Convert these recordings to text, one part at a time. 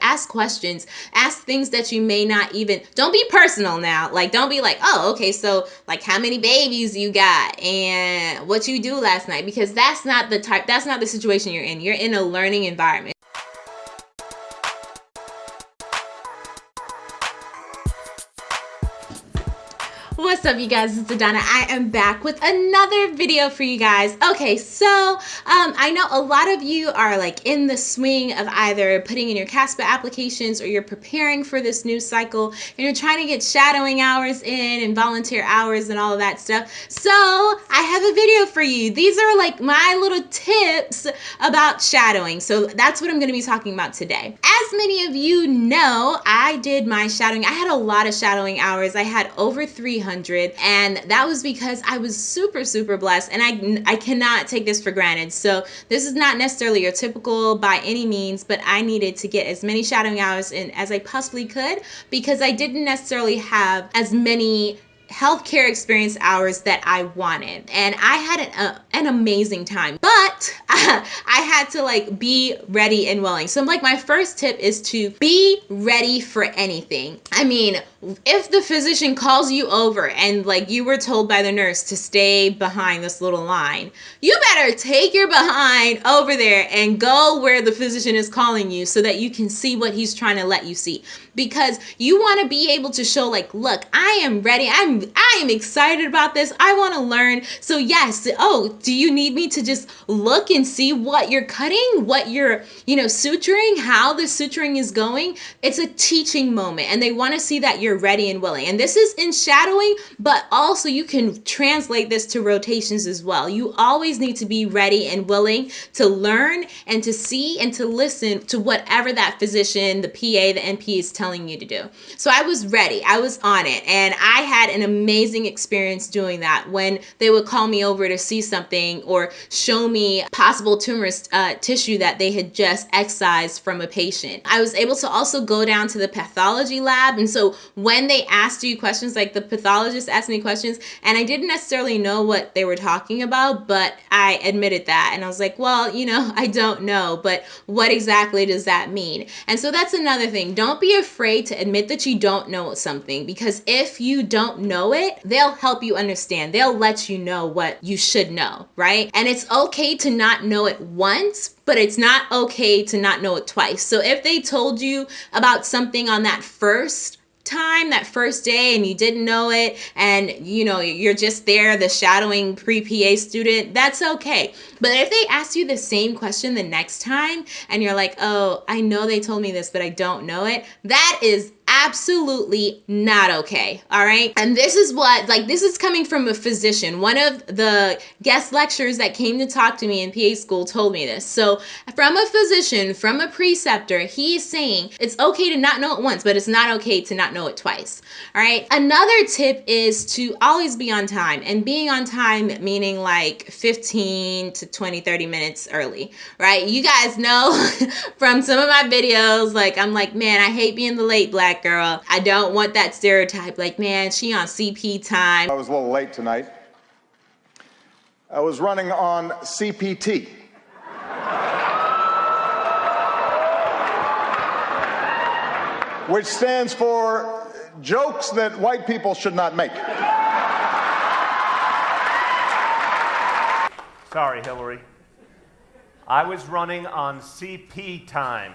ask questions. Ask things that you may not even don't be personal now. Like don't be like oh okay so like how many babies you got and what you do last night? Because that's not the type that's not the situation you're in. You're in a learning environment What's up you guys, it's Adana. I am back with another video for you guys. Okay, so um, I know a lot of you are like in the swing of either putting in your CASPA applications or you're preparing for this new cycle and you're trying to get shadowing hours in and volunteer hours and all of that stuff. So I have a video for you. These are like my little tips about shadowing. So that's what I'm gonna be talking about today. As many of you know, I did my shadowing. I had a lot of shadowing hours. I had over 300 300 and that was because I was super super blessed and I I cannot take this for granted. So this is not necessarily your typical by any means, but I needed to get as many shadowing hours in as I possibly could because I didn't necessarily have as many healthcare experience hours that I wanted. And I had an, uh, an amazing time, but I had to like be ready and willing. So like my first tip is to be ready for anything. I mean, if the physician calls you over and like you were told by the nurse to stay behind this little line, you better take your behind over there and go where the physician is calling you so that you can see what he's trying to let you see. Because you want to be able to show like, look, I am ready. I'm I am excited about this. I want to learn. So yes, oh, do you need me to just look and see what you're cutting, what you're, you know, suturing, how the suturing is going? It's a teaching moment and they want to see that you're you're ready and willing. And this is in shadowing, but also you can translate this to rotations as well. You always need to be ready and willing to learn and to see and to listen to whatever that physician, the PA, the NP is telling you to do. So I was ready. I was on it. And I had an amazing experience doing that when they would call me over to see something or show me possible tumorous uh, tissue that they had just excised from a patient. I was able to also go down to the pathology lab. And so when they asked you questions, like the pathologist asked me questions, and I didn't necessarily know what they were talking about, but I admitted that. And I was like, well, you know, I don't know, but what exactly does that mean? And so that's another thing. Don't be afraid to admit that you don't know something because if you don't know it, they'll help you understand. They'll let you know what you should know, right? And it's okay to not know it once, but it's not okay to not know it twice. So if they told you about something on that first time that first day and you didn't know it and you know you're just there the shadowing pre-PA student that's okay. But if they ask you the same question the next time and you're like oh I know they told me this but I don't know it that is absolutely not okay. All right. And this is what, like, this is coming from a physician. One of the guest lecturers that came to talk to me in PA school told me this. So, from a physician, from a preceptor, he's saying it's okay to not know it once, but it's not okay to not know it twice. All right. Another tip is to always be on time. And being on time meaning like 15 to 20, 30 minutes early, right? You guys know from some of my videos, like, I'm like, man, I hate being the late black black girl. I don't want that stereotype like, man, she on CP time. I was a little late tonight. I was running on CPT. which stands for jokes that white people should not make. Sorry, Hillary. I was running on CP time.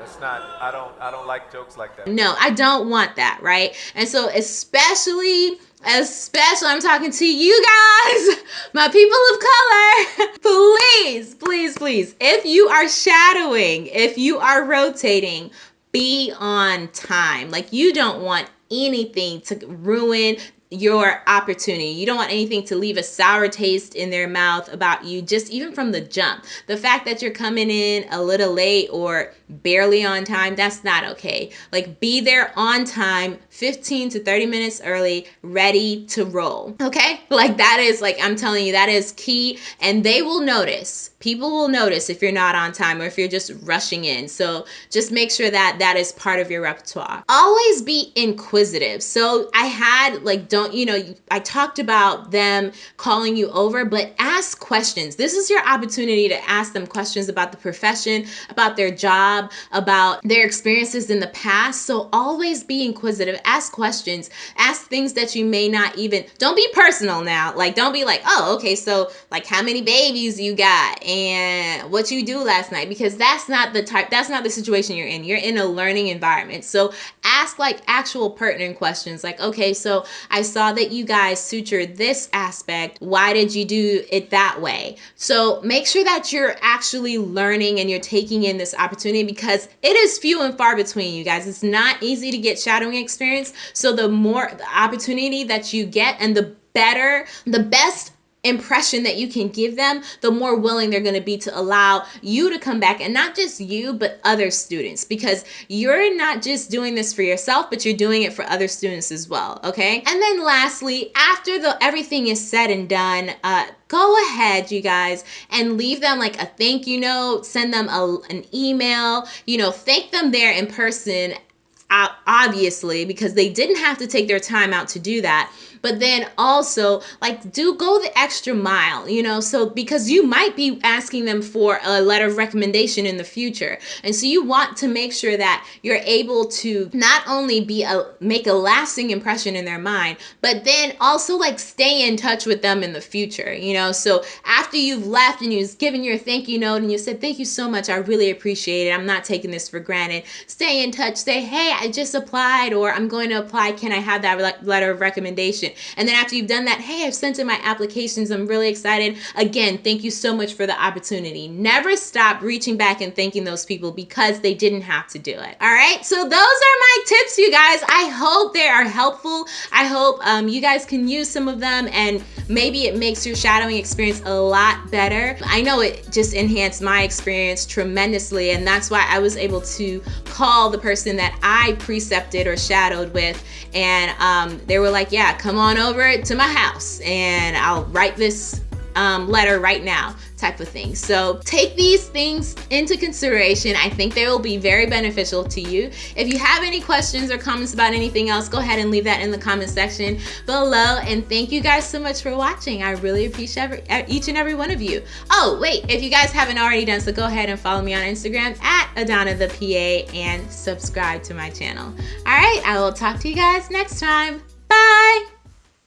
That's not. I don't. I don't like jokes like that. No, I don't want that, right? And so, especially, especially, I'm talking to you guys, my people of color. please, please, please, if you are shadowing, if you are rotating, be on time. Like you don't want anything to ruin your opportunity. You don't want anything to leave a sour taste in their mouth about you, just even from the jump. The fact that you're coming in a little late or barely on time, that's not okay. Like be there on time, 15 to 30 minutes early, ready to roll. Okay? Like that is like, I'm telling you, that is key. And they will notice people will notice if you're not on time or if you're just rushing in. So just make sure that that is part of your repertoire. Always be inquisitive. So I had like, don't, you know, I talked about them calling you over, but ask questions. This is your opportunity to ask them questions about the profession, about their job, job about their experiences in the past. So always be inquisitive, ask questions, ask things that you may not even, don't be personal now. Like, don't be like, oh, okay, so like how many babies you got and what you do last night, because that's not the type, that's not the situation you're in. You're in a learning environment. So ask like actual pertinent questions like, okay, so I saw that you guys sutured this aspect. Why did you do it that way? So make sure that you're actually learning and you're taking in this opportunity because it is few and far between you guys. It's not easy to get shadowing experience. So the more the opportunity that you get and the better, the best impression that you can give them, the more willing they're going to be to allow you to come back and not just you, but other students because you're not just doing this for yourself, but you're doing it for other students as well. Okay. And then lastly, after the everything is said and done, uh, go ahead you guys and leave them like a thank you note send them a, an email you know thank them there in person obviously because they didn't have to take their time out to do that but then also like do go the extra mile, you know, so because you might be asking them for a letter of recommendation in the future. And so you want to make sure that you're able to not only be a make a lasting impression in their mind, but then also like stay in touch with them in the future, you know. So after you've left and you've given your thank you note and you said, Thank you so much, I really appreciate it. I'm not taking this for granted. Stay in touch, say, Hey, I just applied or I'm going to apply. Can I have that letter of recommendation? And then after you've done that, hey, I've sent in my applications. I'm really excited. Again, thank you so much for the opportunity. Never stop reaching back and thanking those people because they didn't have to do it. All right. So those are my tips, you guys. I hope they are helpful. I hope um, you guys can use some of them and maybe it makes your shadowing experience a lot better. I know it just enhanced my experience tremendously. And that's why I was able to call the person that I precepted or shadowed with. And um, they were like, yeah, come on over to my house and I'll write this um, letter right now type of thing. So take these things into consideration. I think they will be very beneficial to you. If you have any questions or comments about anything else, go ahead and leave that in the comment section below. And thank you guys so much for watching. I really appreciate every, each and every one of you. Oh, wait, if you guys haven't already done so, go ahead and follow me on Instagram at Adana the PA and subscribe to my channel. All right, I will talk to you guys next time. Bye.